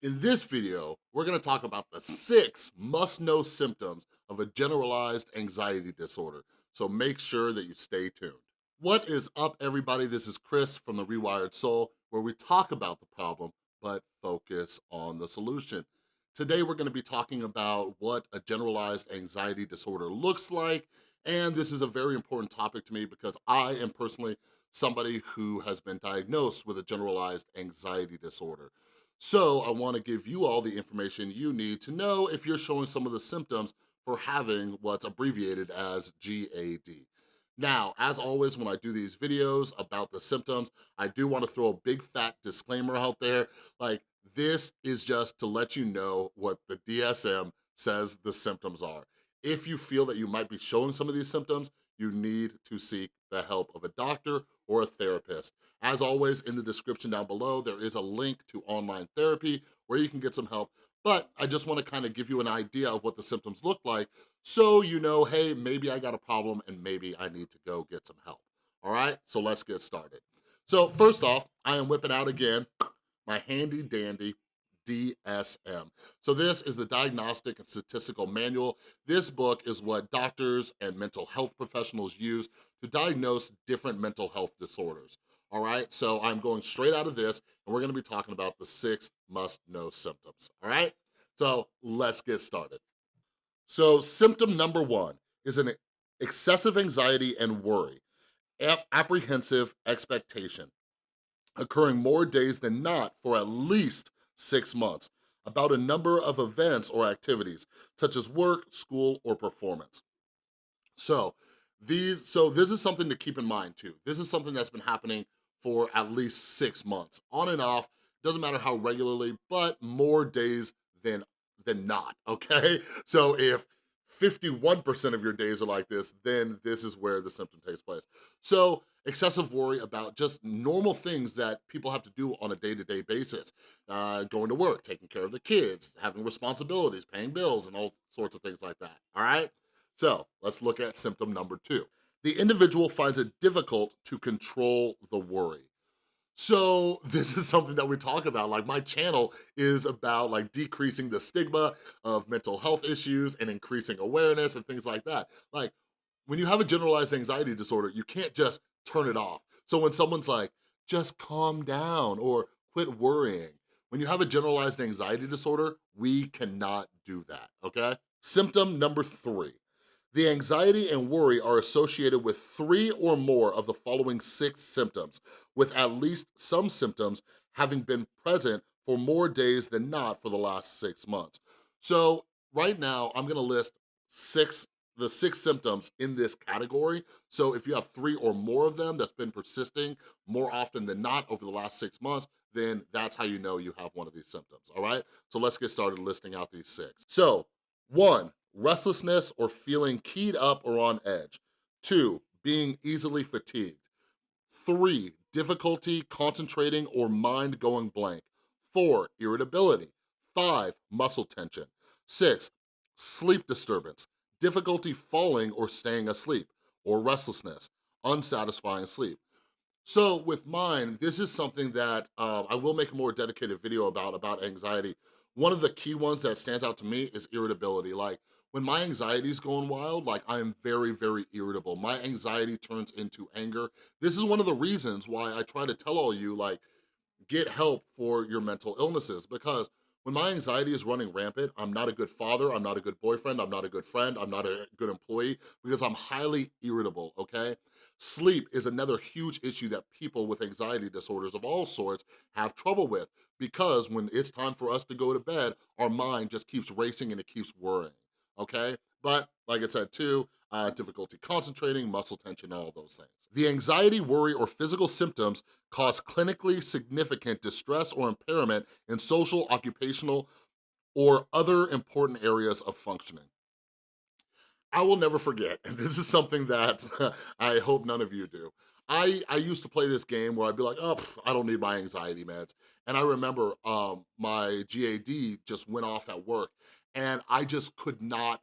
In this video, we're gonna talk about the six must-know symptoms of a generalized anxiety disorder, so make sure that you stay tuned. What is up, everybody? This is Chris from The Rewired Soul, where we talk about the problem, but focus on the solution. Today, we're gonna be talking about what a generalized anxiety disorder looks like, and this is a very important topic to me because I am personally somebody who has been diagnosed with a generalized anxiety disorder. So I wanna give you all the information you need to know if you're showing some of the symptoms for having what's abbreviated as GAD. Now, as always, when I do these videos about the symptoms, I do wanna throw a big fat disclaimer out there, like this is just to let you know what the DSM says the symptoms are. If you feel that you might be showing some of these symptoms, you need to seek the help of a doctor or a therapist. As always, in the description down below, there is a link to online therapy where you can get some help, but I just wanna kind of give you an idea of what the symptoms look like so you know, hey, maybe I got a problem and maybe I need to go get some help, all right? So let's get started. So first off, I am whipping out again my handy dandy DSM. So this is the Diagnostic and Statistical Manual. This book is what doctors and mental health professionals use to diagnose different mental health disorders. All right, so I'm going straight out of this and we're gonna be talking about the six must-know symptoms, all right? So let's get started. So symptom number one is an excessive anxiety and worry, apprehensive expectation, occurring more days than not for at least six months about a number of events or activities, such as work, school, or performance. So, these, so this is something to keep in mind too. This is something that's been happening for at least six months, on and off, doesn't matter how regularly, but more days than, than not, okay? So if 51% of your days are like this, then this is where the symptom takes place. So excessive worry about just normal things that people have to do on a day-to-day -day basis. Uh, going to work, taking care of the kids, having responsibilities, paying bills, and all sorts of things like that, all right? So let's look at symptom number two. The individual finds it difficult to control the worry. So this is something that we talk about. Like my channel is about like decreasing the stigma of mental health issues and increasing awareness and things like that. Like when you have a generalized anxiety disorder, you can't just turn it off. So when someone's like, just calm down or quit worrying, when you have a generalized anxiety disorder, we cannot do that, okay? Symptom number three, the anxiety and worry are associated with three or more of the following six symptoms, with at least some symptoms having been present for more days than not for the last six months. So right now, I'm gonna list six the six symptoms in this category. So if you have three or more of them that's been persisting more often than not over the last six months, then that's how you know you have one of these symptoms, all right? So let's get started listing out these six. So one, restlessness or feeling keyed up or on edge. Two, being easily fatigued. Three, difficulty concentrating or mind going blank. Four, irritability. Five, muscle tension. Six, sleep disturbance, difficulty falling or staying asleep, or restlessness, unsatisfying sleep. So with mine, this is something that um, I will make a more dedicated video about, about anxiety. One of the key ones that stands out to me is irritability. Like when my anxiety is going wild, like I am very, very irritable. My anxiety turns into anger. This is one of the reasons why I try to tell all you like, get help for your mental illnesses because when my anxiety is running rampant, I'm not a good father, I'm not a good boyfriend, I'm not a good friend, I'm not a good employee because I'm highly irritable, okay? Sleep is another huge issue that people with anxiety disorders of all sorts have trouble with because when it's time for us to go to bed, our mind just keeps racing and it keeps worrying okay? But like I said too, uh, difficulty concentrating, muscle tension, all those things. The anxiety, worry, or physical symptoms cause clinically significant distress or impairment in social, occupational, or other important areas of functioning. I will never forget, and this is something that I hope none of you do. I, I used to play this game where I'd be like, oh, I don't need my anxiety meds. And I remember um, my GAD just went off at work and I just could not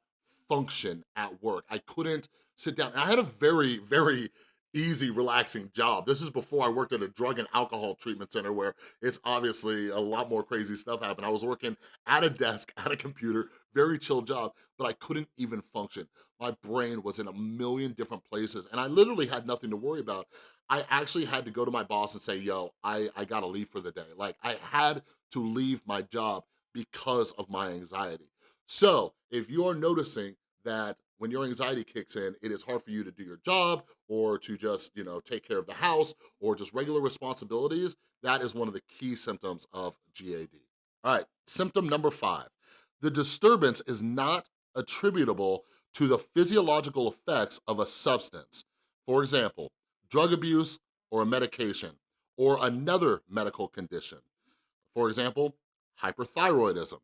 function at work. I couldn't sit down. I had a very, very easy, relaxing job. This is before I worked at a drug and alcohol treatment center where it's obviously a lot more crazy stuff happened. I was working at a desk, at a computer, very chill job, but I couldn't even function. My brain was in a million different places and I literally had nothing to worry about. I actually had to go to my boss and say, yo, I, I gotta leave for the day. Like I had to leave my job because of my anxiety. So if you're noticing that when your anxiety kicks in, it is hard for you to do your job or to just, you know, take care of the house or just regular responsibilities, that is one of the key symptoms of GAD. All right, symptom number five. The disturbance is not attributable to the physiological effects of a substance. For example, drug abuse or a medication or another medical condition. For example, hyperthyroidism.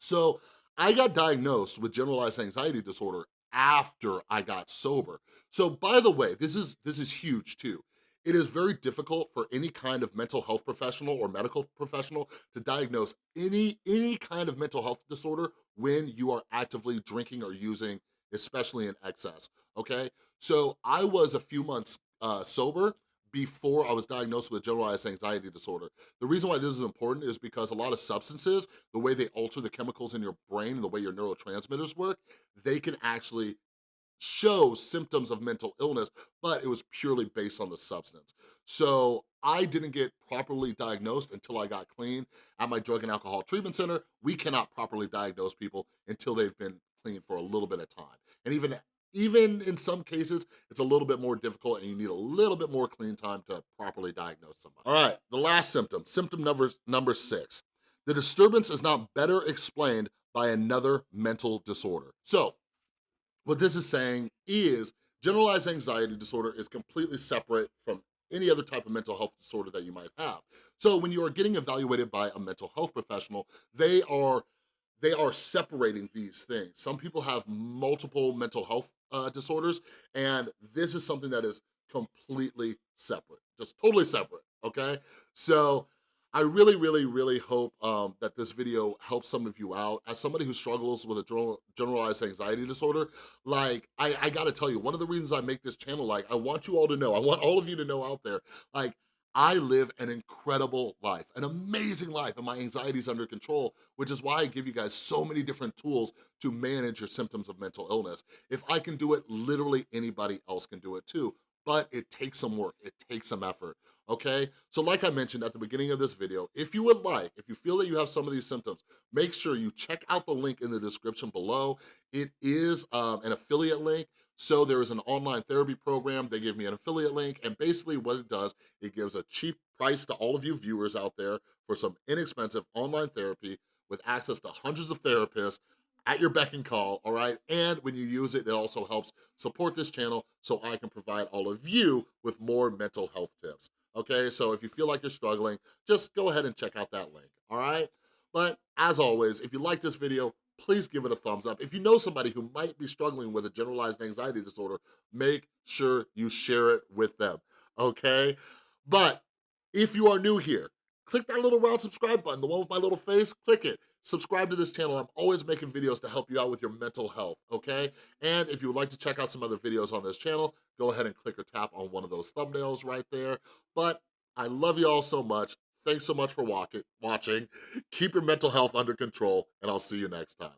So I got diagnosed with generalized anxiety disorder after I got sober. So by the way, this is, this is huge too. It is very difficult for any kind of mental health professional or medical professional to diagnose any, any kind of mental health disorder when you are actively drinking or using, especially in excess, okay? So I was a few months uh, sober before I was diagnosed with generalized anxiety disorder. The reason why this is important is because a lot of substances, the way they alter the chemicals in your brain, the way your neurotransmitters work, they can actually show symptoms of mental illness, but it was purely based on the substance. So I didn't get properly diagnosed until I got clean. At my drug and alcohol treatment center, we cannot properly diagnose people until they've been clean for a little bit of time. And even even in some cases, it's a little bit more difficult and you need a little bit more clean time to properly diagnose somebody. All right, the last symptom, symptom number, number six. The disturbance is not better explained by another mental disorder. So what this is saying is generalized anxiety disorder is completely separate from any other type of mental health disorder that you might have. So when you are getting evaluated by a mental health professional, they are they are separating these things. Some people have multiple mental health uh, disorders, and this is something that is completely separate, just totally separate, okay? So I really, really, really hope um, that this video helps some of you out. As somebody who struggles with a generalized anxiety disorder, like, I, I gotta tell you, one of the reasons I make this channel, like, I want you all to know, I want all of you to know out there, like, I live an incredible life, an amazing life, and my anxiety is under control, which is why I give you guys so many different tools to manage your symptoms of mental illness. If I can do it, literally anybody else can do it too, but it takes some work, it takes some effort, okay? So like I mentioned at the beginning of this video, if you would like, if you feel that you have some of these symptoms, make sure you check out the link in the description below. It is um, an affiliate link, so there is an online therapy program. They give me an affiliate link, and basically what it does, it gives a cheap price to all of you viewers out there for some inexpensive online therapy with access to hundreds of therapists at your beck and call, all right? And when you use it, it also helps support this channel so I can provide all of you with more mental health tips, okay? So if you feel like you're struggling, just go ahead and check out that link, all right? But as always, if you like this video, please give it a thumbs up. If you know somebody who might be struggling with a generalized anxiety disorder, make sure you share it with them, okay? But if you are new here, click that little round subscribe button, the one with my little face, click it. Subscribe to this channel. I'm always making videos to help you out with your mental health, okay? And if you would like to check out some other videos on this channel, go ahead and click or tap on one of those thumbnails right there. But I love you all so much. Thanks so much for watching. Keep your mental health under control, and I'll see you next time.